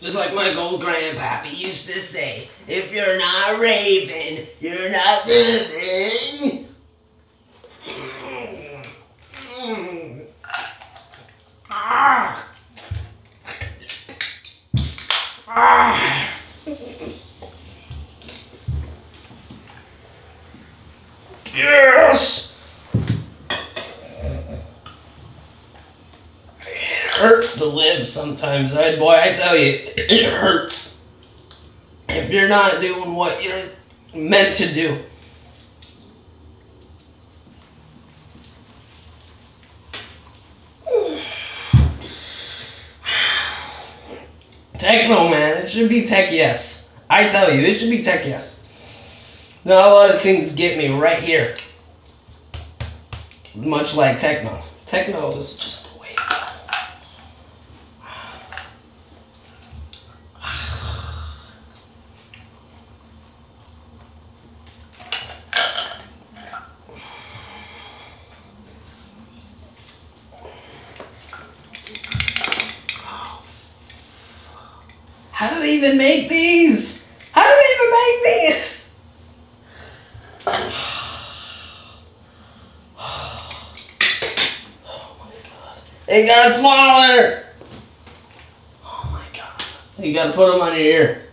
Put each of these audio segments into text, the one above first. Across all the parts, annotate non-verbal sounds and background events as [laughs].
Just like my old grandpappy used to say, if you're not raving, you're not living. Ah. Ah. Yes! It live sometimes, I, boy, I tell you, it hurts. If you're not doing what you're meant to do. [sighs] Techno, man. It should be tech yes. I tell you, it should be tech yes. Not a lot of things get me right here. Much like techno. Techno is just the way to go. How do they even make these? How do they even make these? Oh my They got smaller! Oh my god. You gotta put them on your ear.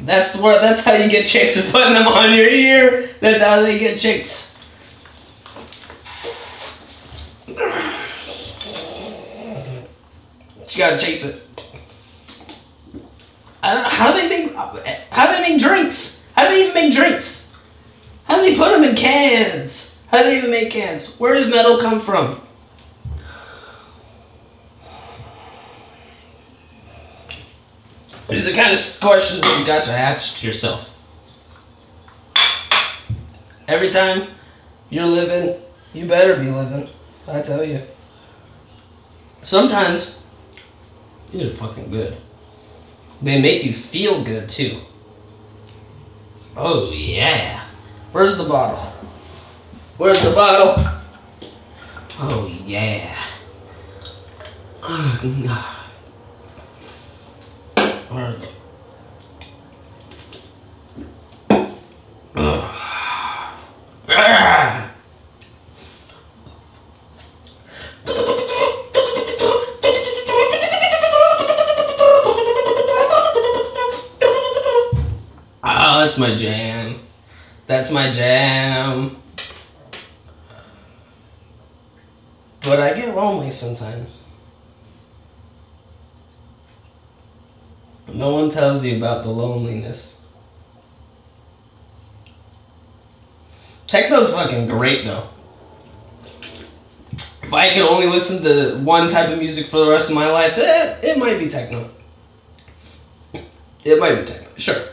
That's what that's how you get chicks is putting them on your ear. That's how they get chicks. You gotta chase it. I don't know how do they make how do they make drinks? How do they even make drinks? How do they put them in cans? How do they even make cans? Where does metal come from? These are the kind of questions that you got to ask yourself. Every time you're living, you better be living. I tell you. Sometimes are fucking good. They make you feel good too. Oh yeah. Where's the bottle? Where's the bottle? Oh yeah. [sighs] Where is. Ah. Oh, that's my jam. That's my jam. But I get lonely sometimes. No one tells you about the loneliness. Techno's fucking great though. If I could only listen to one type of music for the rest of my life, eh, it might be techno. It might be techno, sure.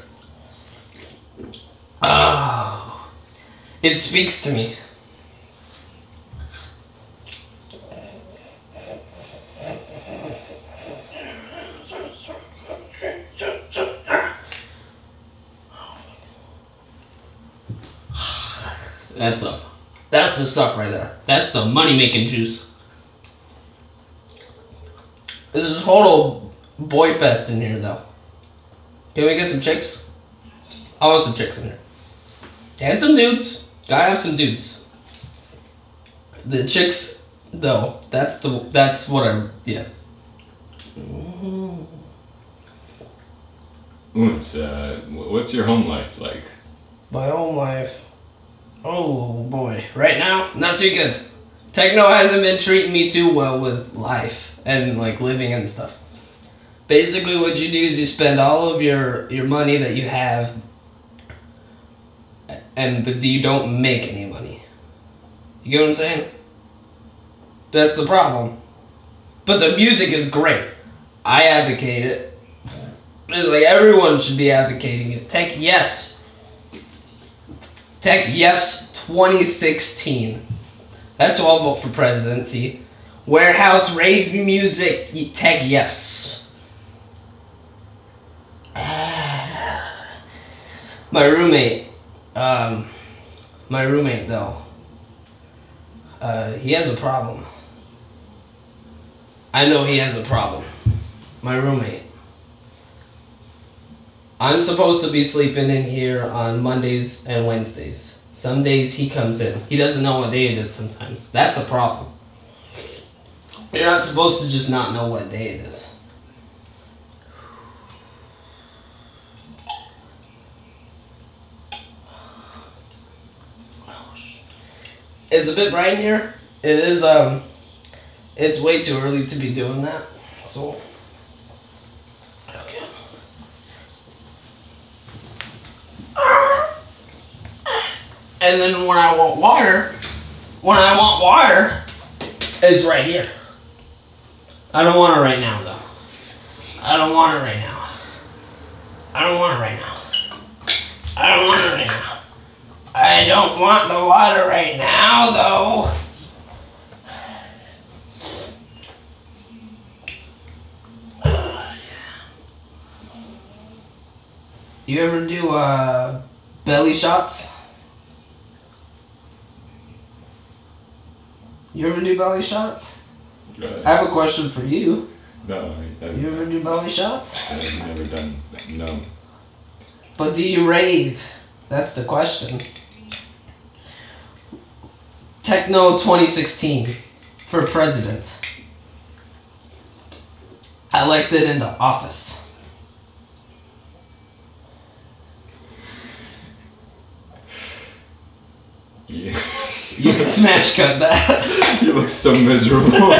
Oh, it speaks to me. That the, that's the stuff right there. That's the money making juice. This is total boy fest in here though. Can we get some chicks? I want some chicks in here. And some dudes. Gotta have some dudes. The chicks, though, that's the that's what I'm yeah. What's, uh, what's your home life like? My home life. Oh boy. Right now, not too good. Techno hasn't been treating me too well with life and like living and stuff. Basically what you do is you spend all of your your money that you have and but you don't make any money. You get what I'm saying? That's the problem. But the music is great. I advocate it. It's like everyone should be advocating it. Tech yes. Tech yes 2016. That's who I'll vote for presidency. Warehouse rave music tech yes. [sighs] My roommate, um, my roommate though, uh, he has a problem. I know he has a problem. My roommate. I'm supposed to be sleeping in here on Mondays and Wednesdays. Some days he comes in. He doesn't know what day it is sometimes. That's a problem. You're not supposed to just not know what day it is. It's a bit bright in here. It is um it's way too early to be doing that. So And then when I want water, when I want water, it's right here. I don't want it right now though. I don't want it right now. I don't want it right now. I don't want it right now. I don't want the water right now though. You ever do uh, belly shots? You ever do belly shots? I Uh, have a question for you. no, I, I've, You ever do belly shots? I've never done. No. But do you rave? That's the question. Techno 2016 for president. I liked it in the office. You, You can smash cut that. [laughs] you look so miserable.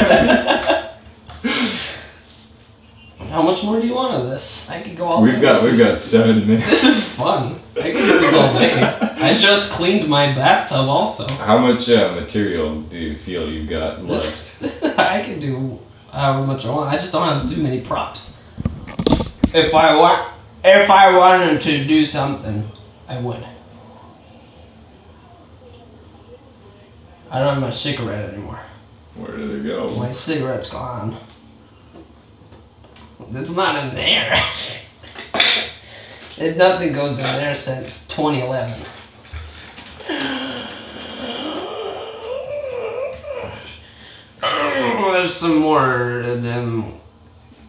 How much more do you want of this? I could go all we've got we've got seven minutes. This is fun. I can do this all day. I just cleaned my bathtub also. How much uh, material do you feel you've got left? [laughs] I can do however much I want. I just don't have too many props. If I want, if I wanted to do something, I would. I don't have my cigarette anymore. Where did it go? My cigarette's gone. It's not in there. [laughs] it, nothing goes in there since 2011. Oh, [sighs] there's some more of them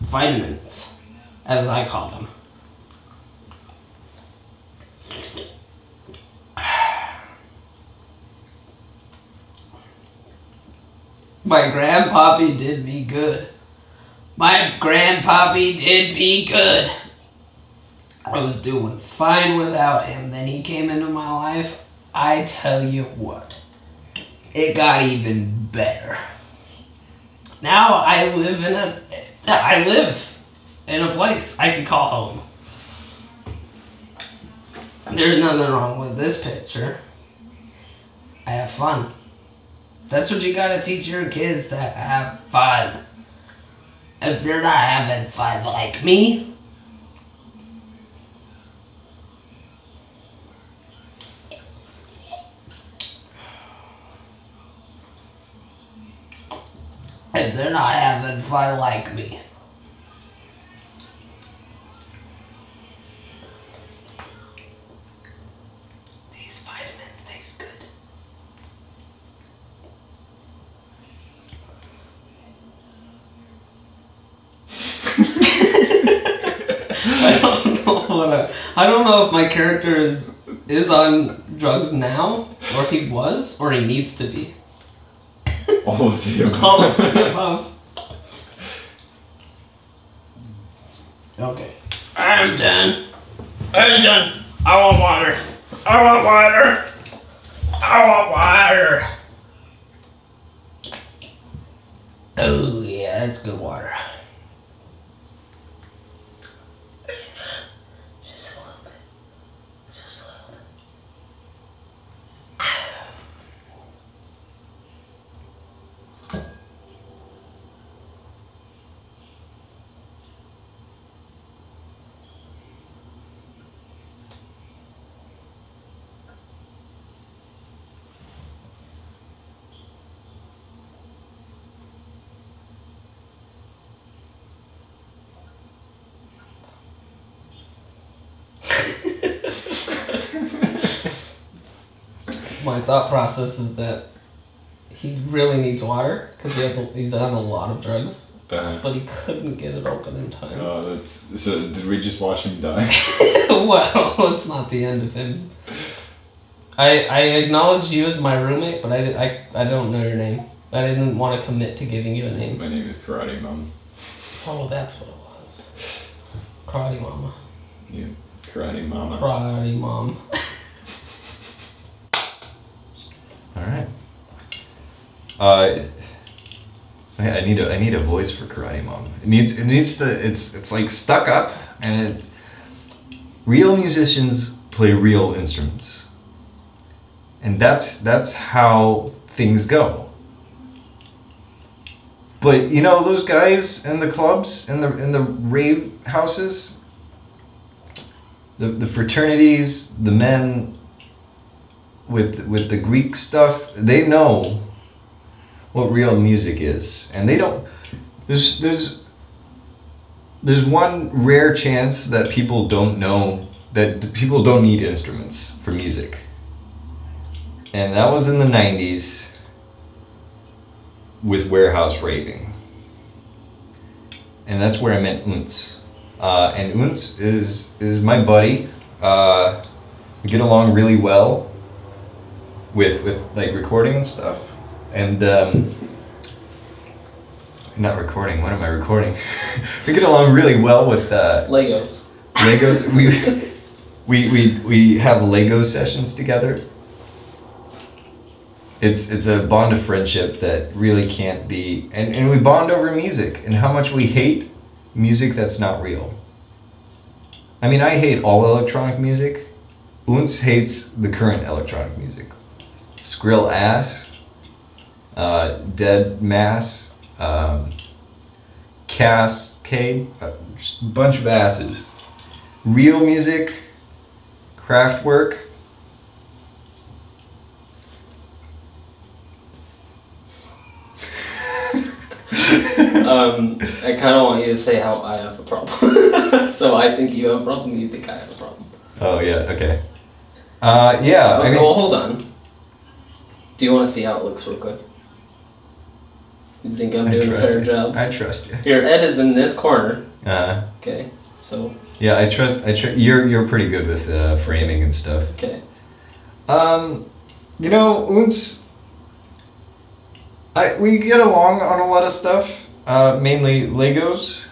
vitamins, as I call them. My grandpappy did me good. My grandpappy did me good. I was doing fine without him. Then he came into my life. I tell you what, it got even better. Now I live in a, I live in a place I can call home. There's nothing wrong with this picture. I have fun. That's what you gotta teach your kids to have fun. If they're not having fun like me, if they're not having fun like me, [laughs] I don't know what I, I don't know if my character is is on drugs now, or if he was, or he needs to be. [laughs] All of the above. All of the above. Okay. I'm done. I'm done. I want water. I want water. I want water. Oh yeah, that's good water. [laughs] My thought process is that he really needs water because he has a, he's on a lot of drugs. Uh, but he couldn't get it open in time. oh, that's so. Did we just watch him die? [laughs] well, [laughs] it's not the end of him. I I acknowledged you as my roommate, but I, di- I, I don't know your name. I didn't want to commit to giving you a name. My name is Karate Mom. Oh, that's what it was. Karate Mama. You Karate Mama. Karate Mom. [laughs] All right. Uh, I I need a I need a voice for Karate Mom. It needs it needs to it's it's like stuck up and it. Real musicians play real instruments. And that's that's how things go. But you know those guys in the clubs in the in the rave houses. The the fraternities, the men with with the Greek stuff, they know what real music is, and they don't. There's there's there's one rare chance that people don't know that people don't need instruments for music, and that was in the '90s with warehouse raving, and that's where I met Unz. Uh, and Unz is is my buddy. Uh, we get along really well with with like recording and stuff and um, not recording what am i recording [laughs] we get along really well with uh, Legos. legos [laughs] we, we we we have lego sessions together it's it's a bond of friendship that really can't be and, and we bond over music and how much we hate music that's not real i mean i hate all electronic music Unz hates the current electronic music Skrill Ass, uh, Dead Mass, um, just a bunch of asses. Real music, Kraftwerk. Um, I kind of want you to say how I have a problem. [laughs] so I think you have a problem. You think I have a problem. Oh yeah, okay. Uh, yeah, I mean, well, hold on. Do you want to see how it looks real quick? You think I'm I doing a fair you. job? I trust you. Your Ed is in this corner. Uh, Okay, so yeah, I trust. I tr- you're you're pretty good with uh, framing and stuff. okay. Um, you know, once I we get along on a lot of stuff, uh, mainly Legos.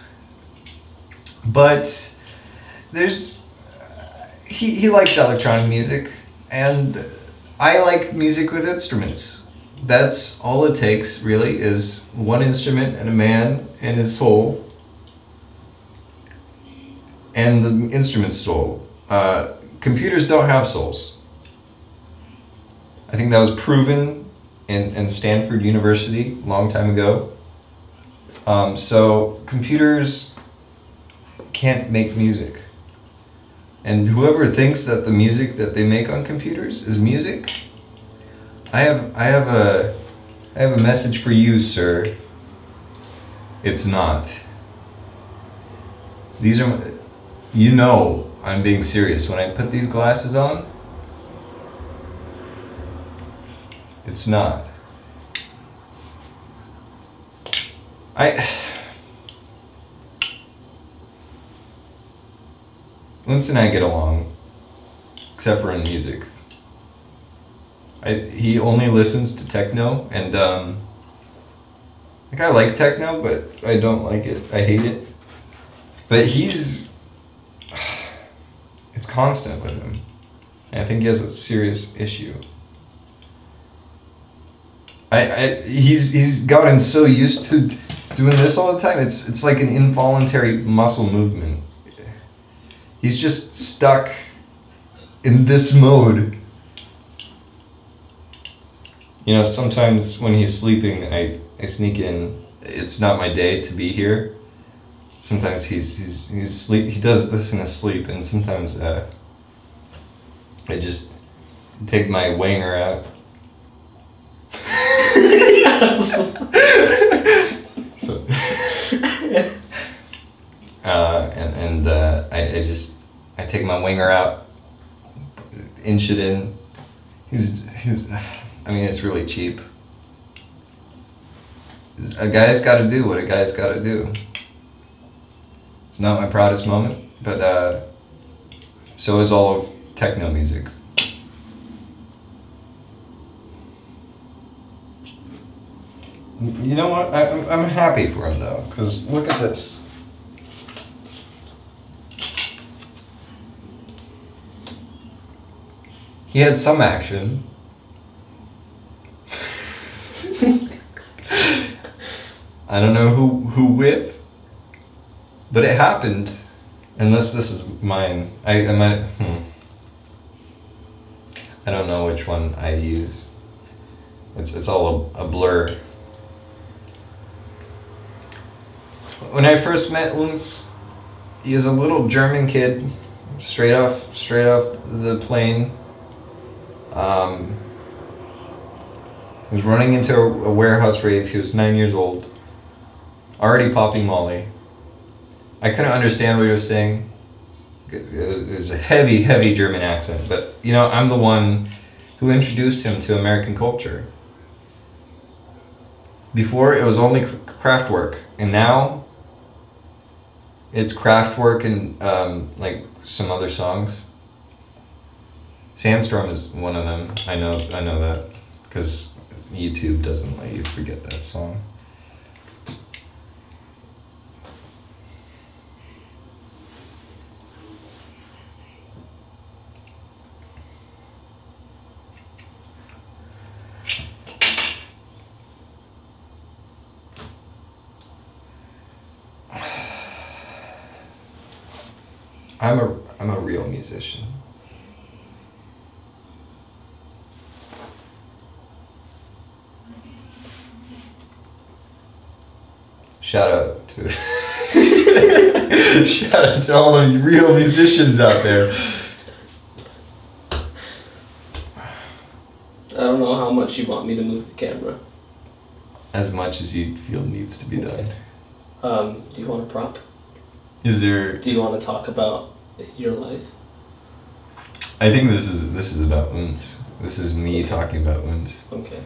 But there's he he likes electronic music, and I like music with instruments. That's all it takes, really, is one instrument and a man and his soul, and the instrument's soul. Uh, computers don't have souls. I think that was proven in, in Stanford University a long time ago. Um, so computers can't make music. And whoever thinks that the music that they make on computers is music, I have I have a I have a message for you, sir. It's not. These are you know I'm being serious when I put these glasses on. It's not. I. Linz and I get along, except for in music. I, he only listens to techno, and um, like I like techno, but I don't like it. I hate it. But he's, [sighs] it's constant with him. And I think he has a serious issue. I, I he's he's gotten so used to doing this all the time. It's it's like an involuntary muscle movement. He's just stuck in this mode. You know, sometimes when he's sleeping, I, I sneak in. It's not my day to be here. Sometimes he's he's he's sleep. He does this in his sleep, and sometimes uh, I just take my wanger out. so, [laughs] [laughs] [laughs] uh, and and uh, I, I just I take my winger out, inch it in. He's, he's I mean it's really cheap. a guy's got to do what a guy's got to do. It's not my proudest moment, but uh, so is all of techno music. You know what? I, I'm- I'm happy for him though, because look at this. He had some action. I don't know who who with, but it happened. Unless this is mine, I I might. Hmm. I don't know which one I use. It's it's all a, a blur. When I first met Uns, he was a little German kid, straight off straight off the plane. Um, he was running into a, warehouse rave. He was nine years old, already popping Molly. I couldn't understand what he was saying. It was, it was a heavy, heavy German accent. But you know, I'm the one who introduced him to American culture. Before it was only cr- Kraftwerk, and now it's Kraftwerk and um, like some other songs. Sandstorm is one of them. I know. I know that because YouTube doesn't let you forget that song. I'm a I'm a real musician. Shout out to [laughs] Shout out to all the real musicians out there. I don't know how much you want me to move the camera. As much as you feel needs to be done. Um, do you want a prop? Is there Do you want to talk about your life? I think this is this is about Uns. This is me talking about Uns. Okay.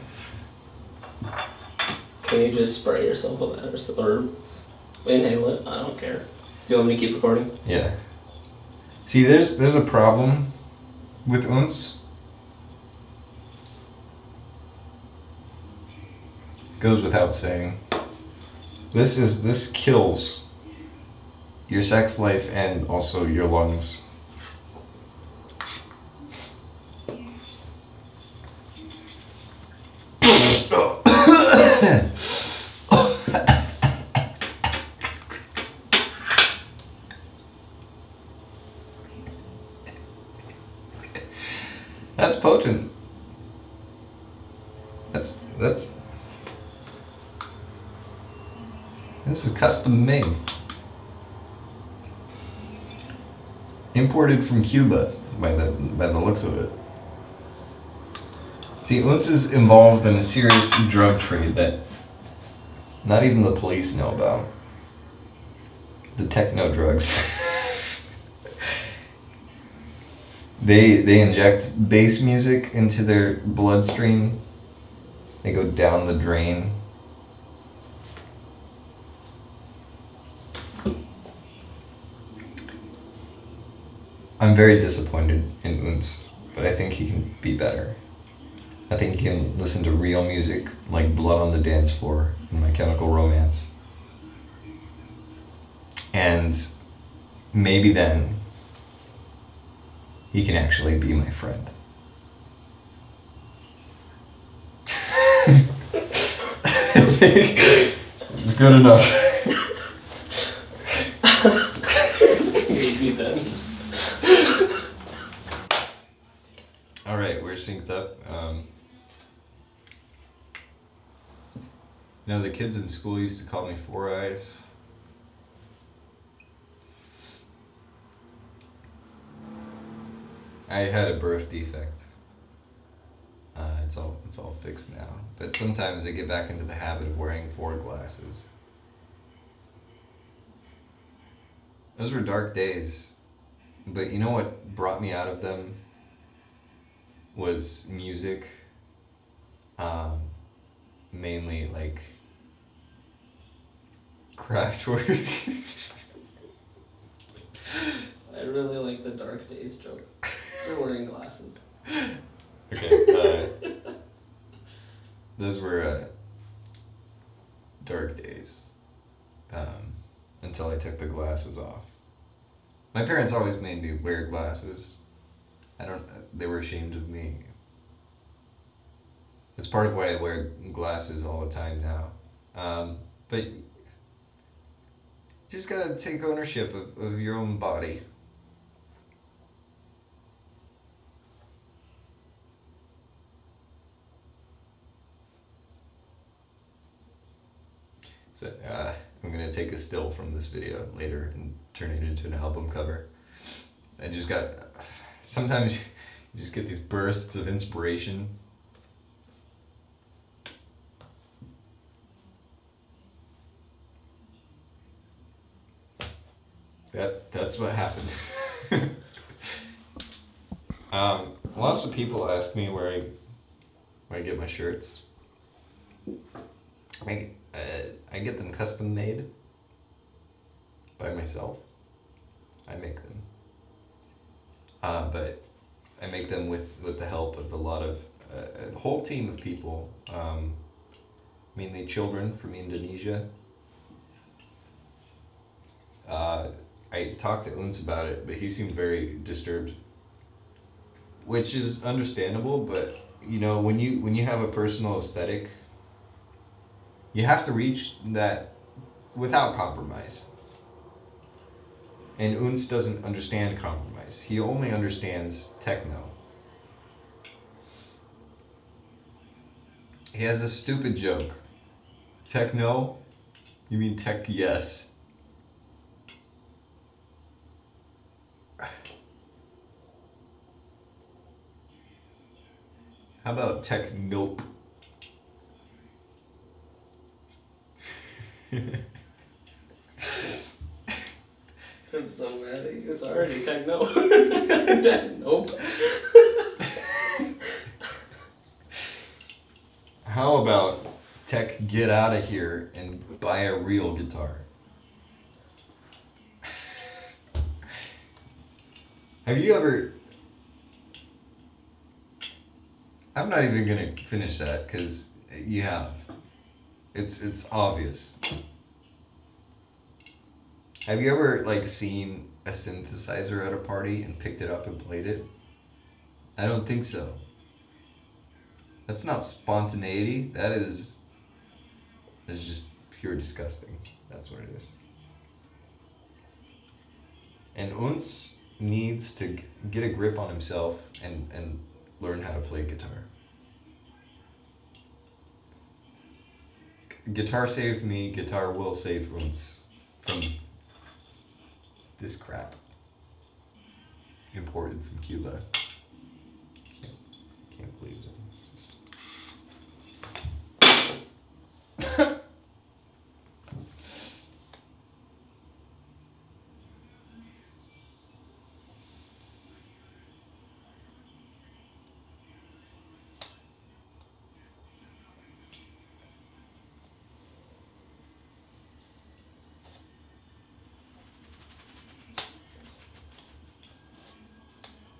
Can you just spray yourself with that or, or inhale it? I don't care. Do you want me to keep recording? Yeah. See, there's there's a problem with uns. Goes without saying. This is this kills your sex life and also your lungs. That's potent. That's that's This is custom made. Imported from Cuba by the by the looks of it. See, Unz is involved in a serious drug trade that not even the police know about. The techno drugs. [laughs] They they inject bass music into their bloodstream. They go down the drain. I'm very disappointed in Uns, but I think he can be better. I think he can listen to real music like Blood on the Dance Floor and My Chemical Romance. And maybe then he can actually be my friend. [laughs] It's good enough. [laughs] Maybe then. [laughs] All right, we're synced up. Um, know, the kids in school used to call me Four Eyes. I had a birth defect. Uh, it's all it's all fixed now, but sometimes I get back into the habit of wearing four glasses. Those were dark days, but you know what brought me out of them was music. Um, mainly like Kraftwerk. [laughs] I really like the dark days joke. You're wearing glasses. okay. Uh, [laughs] those were uh, dark days. Um, until I took the glasses off. My parents always made me wear glasses. I don't. They were ashamed of me. It's part of why I wear glasses all the time now. Um, but just gotta take ownership of, of your own body. So uh, I'm gonna take a still from this video later and turn it into an album cover. I just got. Sometimes you just get these bursts of inspiration. That that's what happened. [laughs] um, lots of people ask me where I where I get my shirts. I uh, I get them custom made by myself. I make them. Uh, but I make them with, with the help of a lot of uh, a whole team of people, um, mainly children from Indonesia. Uh, I talked to Uns about it, but he seemed very disturbed, which is understandable. But you know, when you when you have a personal aesthetic, you have to reach that without compromise. And Unz doesn't understand compromise. He only understands techno. He has a stupid joke. Techno? You mean tech yes. How about tech nope? [laughs] I'm so mad at you. It's already techno. [laughs] nope. How about tech get out of here and buy a real guitar? Have you ever I'm not even gonna finish that because you have. It's it's obvious. Have you ever like seen a synthesizer at a party and picked it up and played it? I don't think so. That's not spontaneity. That is. That's just pure disgusting. That's what it is. And Uns needs to get a grip on himself and and learn how to play guitar. Guitar saved me, guitar will save Uns from this crap. Imported from Cuba. Can't, can't believe it.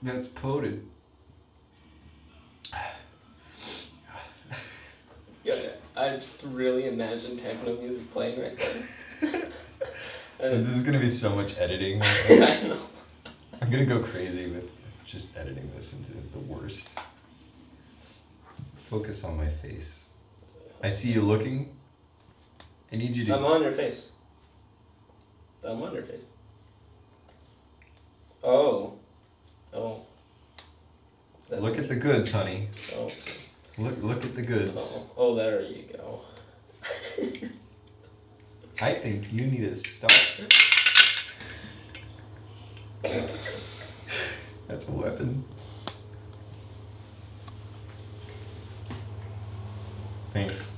That's poted. Yeah, I just really imagine techno music playing right there. [laughs] and This is gonna be so much editing. [laughs] I know. I'm gonna go crazy with just editing this into the worst. Focus on my face. I see you looking. I need you to. I'm on your face. I'm on your face. Oh. That's Look at the goods, honey. Oh. Look, look at the goods. Oh. Oh, there you go. I think you need to stop. That's a weapon. Thanks.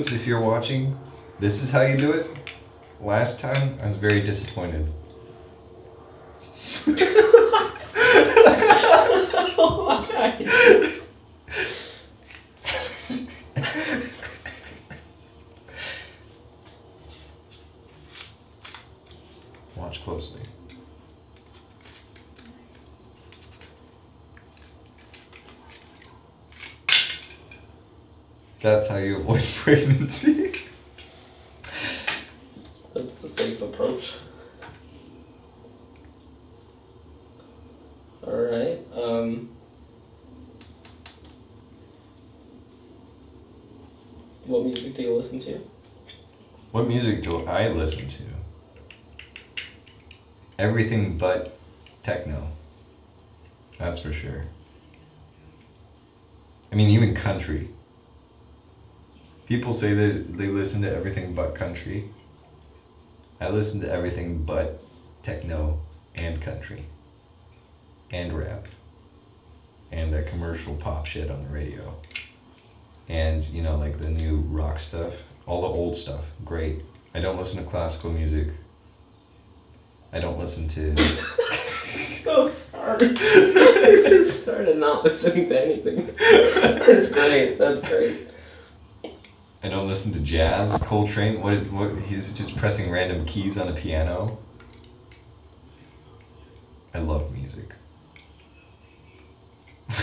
Unz, if you're watching, this is how you do it. Last time, I was very disappointed. oh my Watch closely. That's how you avoid [laughs] pregnancy. That's the safe approach. Alright, um. What music do you listen to? What music do I listen to? Everything but techno. That's for sure. I mean, even country. People say that they listen to everything but country. I listen to everything but techno and country. And rap. And that commercial pop shit on the radio. And, you know, like the new rock stuff. All the old stuff. Great. I don't listen to classical music. I don't listen to. [laughs] So sorry. [laughs] I just started not listening to anything. That's great. That's great. I don't listen to jazz. Coltrane, what is what? He's just pressing random keys on a piano. I love music. [laughs]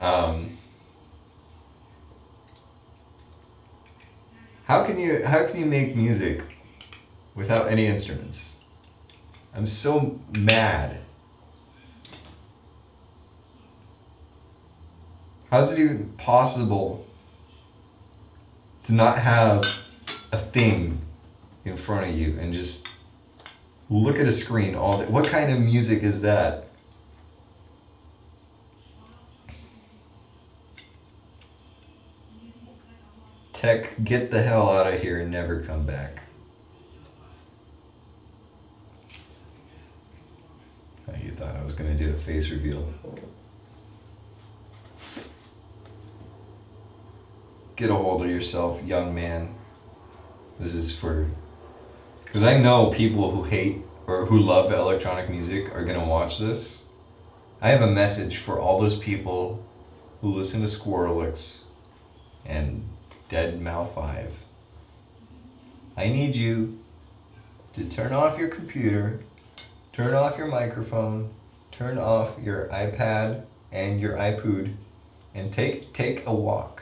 um, how can you how can you make music without any instruments? I'm so mad. How's it even possible to not have a thing in front of you and just look at a screen all day? What kind of music is that? Tech, get the hell out of here and never come back. Oh, you thought I was gonna do a face reveal. Get a hold of yourself, young man. This is for. Because I know people who hate or who love electronic music are gonna watch this. I have a message for all those people who listen to Squirrelix and Dead Mal 5. I need you to turn off your computer, turn off your microphone, turn off your iPad and your iPod, and take take a walk.